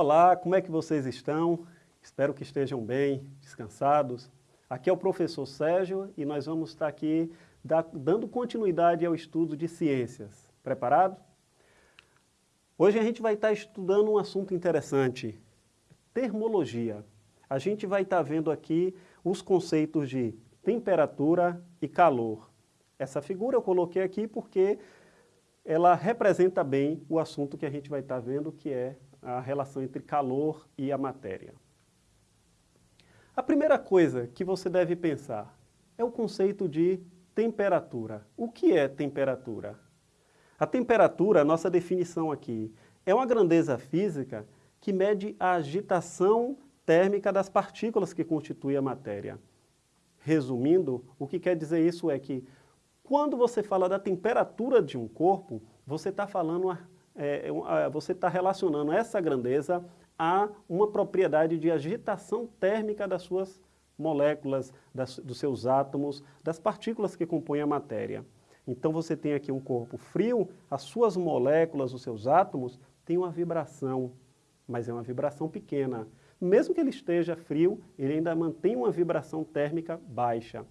Olá, como é que vocês estão? Espero que estejam bem, descansados. Aqui é o professor Sérgio e nós vamos estar aqui dando continuidade ao estudo de ciências. Preparado? Hoje a gente vai estar estudando um assunto interessante, termologia. A gente vai estar vendo aqui os conceitos de temperatura e calor. Essa figura eu coloquei aqui porque ela representa bem o assunto que a gente vai estar vendo, que é a relação entre calor e a matéria. A primeira coisa que você deve pensar é o conceito de temperatura. O que é temperatura? A temperatura, a nossa definição aqui, é uma grandeza física que mede a agitação térmica das partículas que constituem a matéria. Resumindo, o que quer dizer isso é que quando você fala da temperatura de um corpo, você está falando é, é você está relacionando essa grandeza a uma propriedade de agitação térmica das suas moléculas, das, dos seus átomos, das partículas que compõem a matéria. Então você tem aqui um corpo frio, as suas moléculas, os seus átomos, têm uma vibração, mas é uma vibração pequena. Mesmo que ele esteja frio, ele ainda mantém uma vibração térmica baixa.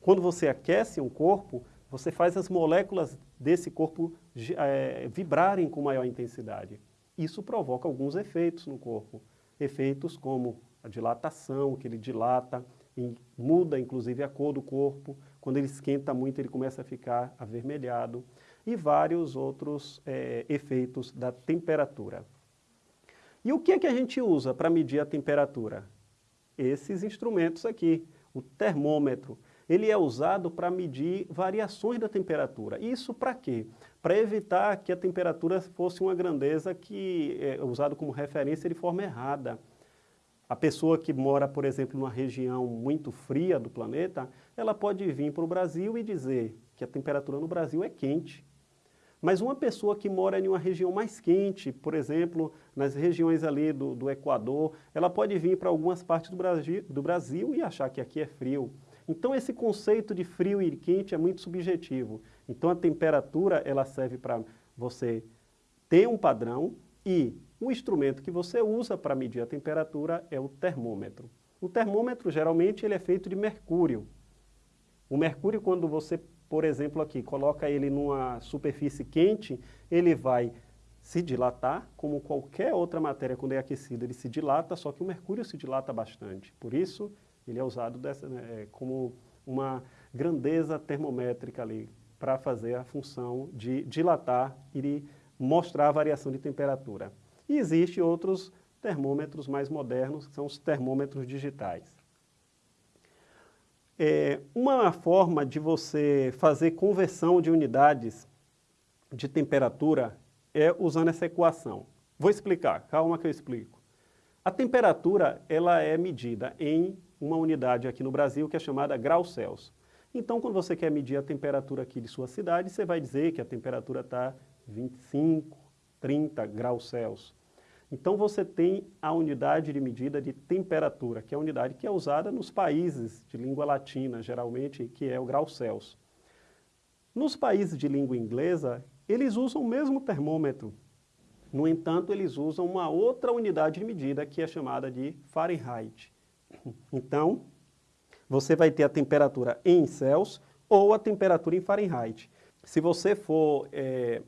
Quando você aquece um corpo, você faz as moléculas desse corpo é, vibrarem com maior intensidade. Isso provoca alguns efeitos no corpo. Efeitos como a dilatação, que ele dilata, muda inclusive a cor do corpo. Quando ele esquenta muito, ele começa a ficar avermelhado. E vários outros é, efeitos da temperatura. E o que é que a gente usa para medir a temperatura? Esses instrumentos aqui, o termômetro ele é usado para medir variações da temperatura. Isso para quê? Para evitar que a temperatura fosse uma grandeza que é usada como referência de forma errada. A pessoa que mora, por exemplo, numa região muito fria do planeta, ela pode vir para o Brasil e dizer que a temperatura no Brasil é quente. Mas uma pessoa que mora em uma região mais quente, por exemplo, nas regiões ali do, do Equador, ela pode vir para algumas partes do Brasil, do Brasil e achar que aqui é frio. Então esse conceito de frio e quente é muito subjetivo. Então a temperatura ela serve para você ter um padrão e o instrumento que você usa para medir a temperatura é o termômetro. O termômetro geralmente ele é feito de mercúrio. O mercúrio quando você, por exemplo aqui, coloca ele numa superfície quente, ele vai se dilatar, como qualquer outra matéria quando é aquecida, ele se dilata, só que o mercúrio se dilata bastante. Por isso, ele é usado dessa, né, é, como uma grandeza termométrica ali, para fazer a função de dilatar e de mostrar a variação de temperatura. E existem outros termômetros mais modernos, que são os termômetros digitais. É, uma forma de você fazer conversão de unidades de temperatura é usando essa equação. Vou explicar, calma que eu explico. A temperatura ela é medida em uma unidade aqui no Brasil que é chamada grau Celsius. Então, quando você quer medir a temperatura aqui de sua cidade, você vai dizer que a temperatura está 25, 30 graus Celsius. Então, você tem a unidade de medida de temperatura, que é a unidade que é usada nos países de língua latina, geralmente, que é o grau Celsius. Nos países de língua inglesa, eles usam o mesmo termômetro. No entanto, eles usam uma outra unidade de medida, que é chamada de Fahrenheit. Então, você vai ter a temperatura em Celsius ou a temperatura em Fahrenheit. Se você for é,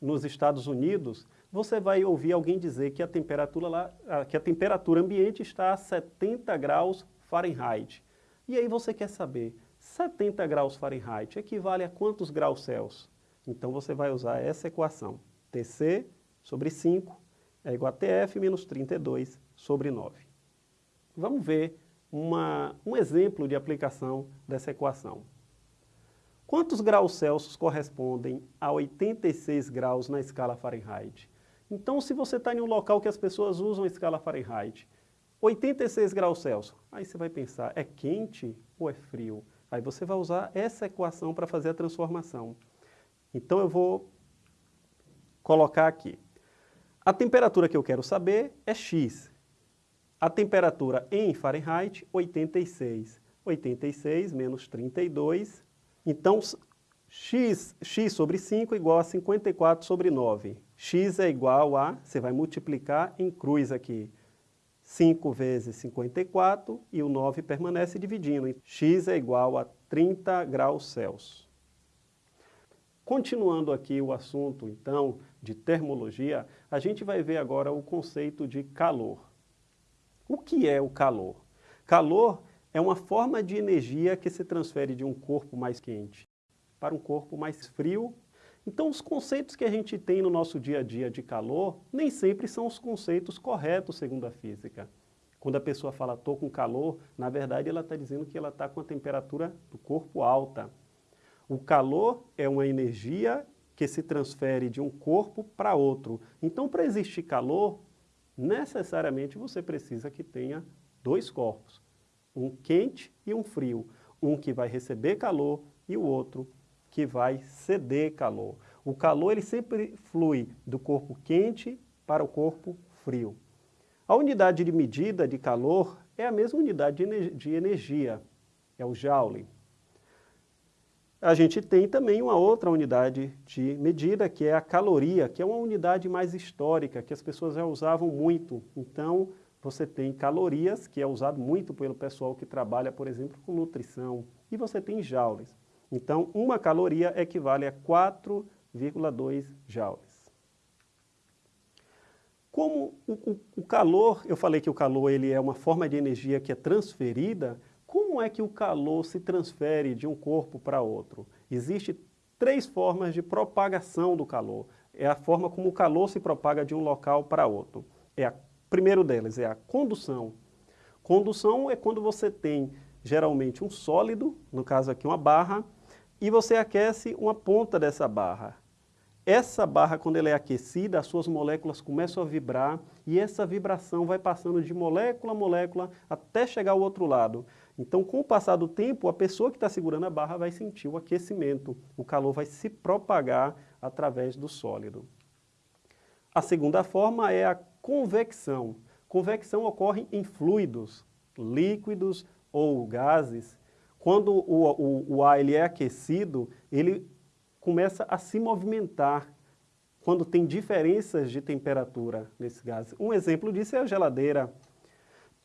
nos Estados Unidos, você vai ouvir alguém dizer que a temperatura lá, que a temperatura ambiente está a 70 graus Fahrenheit. E aí você quer saber, 70 graus Fahrenheit equivale a quantos graus Celsius? Então você vai usar essa equação. Tc sobre 5 é igual a Tf menos 32 sobre 9. Vamos ver uma, um exemplo de aplicação dessa equação. Quantos graus Celsius correspondem a 86 graus na escala Fahrenheit? Então, se você está em um local que as pessoas usam a escala Fahrenheit, 86 graus Celsius, aí você vai pensar, é quente ou é frio? Aí você vai usar essa equação para fazer a transformação. Então eu vou colocar aqui. A temperatura que eu quero saber é X. A temperatura em Fahrenheit, 86. 86 menos 32. Então, x, x sobre 5 igual a 54 sobre 9. x é igual a, você vai multiplicar em cruz aqui, 5 vezes 54 e o 9 permanece dividindo. x é igual a 30 graus Celsius. Continuando aqui o assunto, então, de termologia, a gente vai ver agora o conceito de calor. O que é o calor? Calor é uma forma de energia que se transfere de um corpo mais quente para um corpo mais frio. Então, os conceitos que a gente tem no nosso dia a dia de calor, nem sempre são os conceitos corretos segundo a física. Quando a pessoa fala, estou com calor, na verdade ela está dizendo que ela está com a temperatura do corpo alta. O calor é uma energia que se transfere de um corpo para outro. Então, para existir calor, necessariamente você precisa que tenha dois corpos, um quente e um frio. Um que vai receber calor e o outro que vai ceder calor. O calor ele sempre flui do corpo quente para o corpo frio. A unidade de medida de calor é a mesma unidade de energia, é o Joule a gente tem também uma outra unidade de medida, que é a caloria, que é uma unidade mais histórica, que as pessoas já usavam muito. Então, você tem calorias, que é usado muito pelo pessoal que trabalha, por exemplo, com nutrição, e você tem joules. Então, uma caloria equivale a 4,2 joules. Como o, o, o, calor, eu falei que o calor ele é uma forma de energia que é transferida, como é que o calor se transfere de um corpo para outro? Existem três formas de propagação do calor. É a forma como o calor se propaga de um local para outro. É a primeiro deles é a condução. Condução é quando você tem geralmente um sólido, no caso aqui uma barra, e você aquece uma ponta dessa barra. Essa barra, quando ela é aquecida, as suas moléculas começam a vibrar e essa vibração vai passando de molécula a molécula até chegar ao outro lado. Então, com o passar do tempo, a pessoa que está segurando a barra vai sentir o aquecimento, o calor vai se propagar através do sólido. A segunda forma é a convecção. Convecção ocorre em fluidos, líquidos ou gases. Quando o, o, o ar ele é aquecido, ele começa a se movimentar quando tem diferenças de temperatura nesse gás. Um exemplo disso é a geladeira.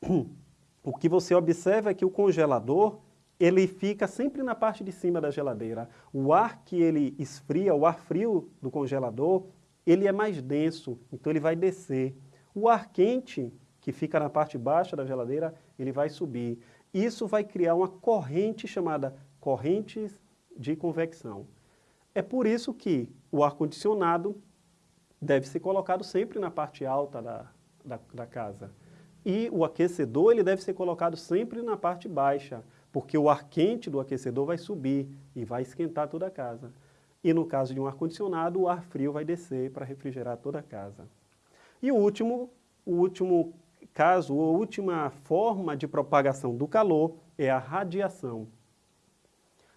O que você observa é que o congelador, ele fica sempre na parte de cima da geladeira. O ar que ele esfria, o ar frio do congelador, ele é mais denso, então ele vai descer. O ar quente, que fica na parte baixa da geladeira, ele vai subir. Isso vai criar uma corrente chamada correntes de convecção. É por isso que o ar-condicionado deve ser colocado sempre na parte alta da, da, da, casa. E o aquecedor ele deve ser colocado sempre na parte baixa, porque o ar quente do aquecedor vai subir e vai esquentar toda a casa. E no caso de um ar-condicionado, o ar frio vai descer para refrigerar toda a casa. E o último, o último caso, a última forma de propagação do calor é a radiação.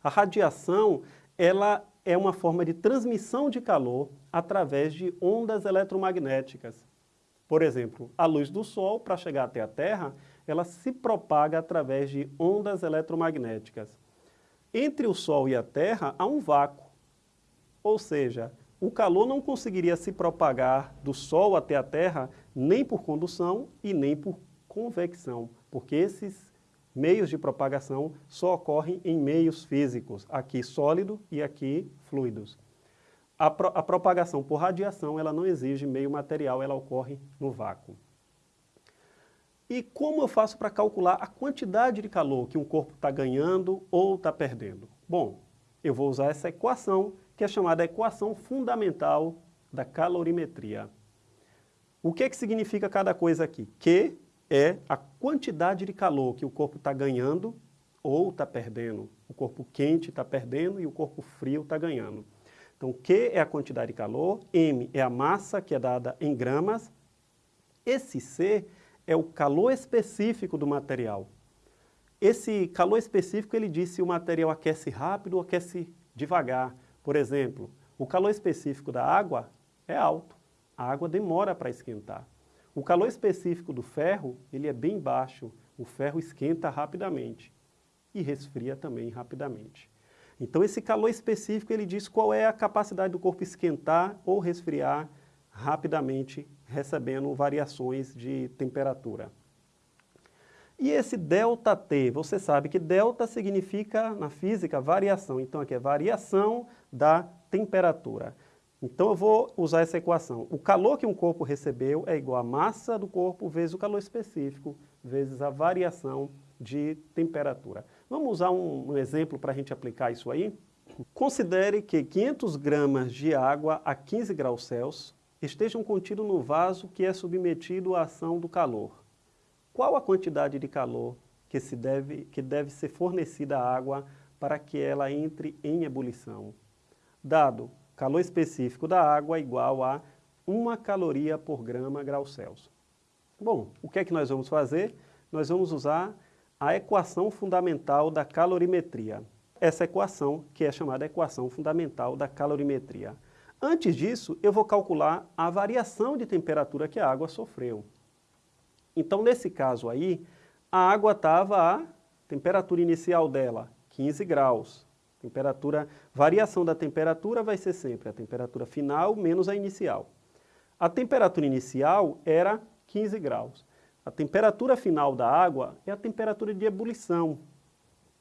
A radiação, ela é uma forma de transmissão de calor através de ondas eletromagnéticas. Por exemplo, a luz do Sol, para chegar até a Terra, ela se propaga através de ondas eletromagnéticas. Entre o Sol e a Terra há um vácuo, ou seja, o calor não conseguiria se propagar do Sol até a Terra nem por condução e nem por convecção, porque esses meios de propagação só ocorrem em meios físicos, aqui sólido e aqui fluidos. A, pro, a propagação por radiação ela não exige meio material, ela ocorre no vácuo. E como eu faço para calcular a quantidade de calor que um corpo está ganhando ou está perdendo? Bom, eu vou usar essa equação, que é chamada equação fundamental da calorimetria. O que, que significa cada coisa aqui? Q é a quantidade de calor que o corpo está ganhando ou está perdendo. O corpo quente está perdendo e o corpo frio está ganhando. Então, Q é a quantidade de calor, M é a massa, que é dada em gramas. Esse C é o calor específico do material. Esse calor específico, ele diz se o material aquece rápido ou aquece devagar. Por exemplo, o calor específico da água é alto. A água demora para esquentar. O calor específico do ferro, ele é bem baixo, o ferro esquenta rapidamente e resfria também rapidamente. Então esse calor específico ele diz qual é a capacidade do corpo esquentar ou resfriar rapidamente recebendo variações de temperatura. E esse ΔT, você sabe que delta significa, na física, variação. Então, aqui é variação da temperatura. Então, eu vou usar essa equação. O calor que um corpo recebeu é igual à massa do corpo vezes o calor específico, vezes a variação de temperatura. Vamos usar um, um exemplo para a gente aplicar isso aí? Considere que 500 gramas de água a 15 graus Celsius estejam contidos no vaso que é submetido à ação do calor. Qual a quantidade de calor que, se deve, que deve ser fornecida à água para que ela entre em ebulição? Dado calor específico da água igual a 1 caloria por grama grau Celsius. Bom, o que é que nós vamos fazer? Nós vamos usar a equação fundamental da calorimetria. Essa equação, que é chamada equação fundamental da calorimetria. Antes disso, eu vou calcular a variação de temperatura que a água sofreu. Então, nesse caso aí, a água estava a temperatura inicial dela, 15 graus. Temperatura, variação da temperatura vai ser sempre a temperatura final menos a inicial. A temperatura inicial era 15 graus. A temperatura final da água é a temperatura de ebulição.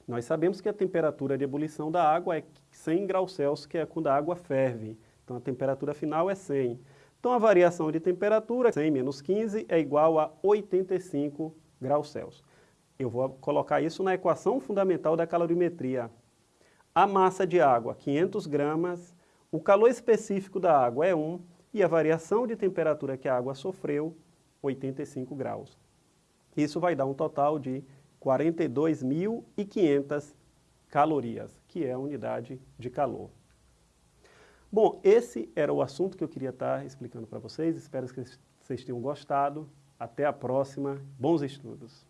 Nós sabemos que a temperatura de ebulição da água é 100 graus Celsius, que é quando a água ferve. Então a temperatura final é 100. Então a variação de temperatura, 100 menos 15, é igual a 85 graus Celsius. Eu vou colocar isso na equação fundamental da calorimetria. A massa de água, 500 gramas, o calor específico da água é 1 e a variação de temperatura que a água sofreu 85 graus. Isso vai dar um total de 42.500 calorias, que é a unidade de calor. Bom, esse era o assunto que eu queria estar explicando para vocês. Espero que vocês tenham gostado. Até a próxima. Bons estudos.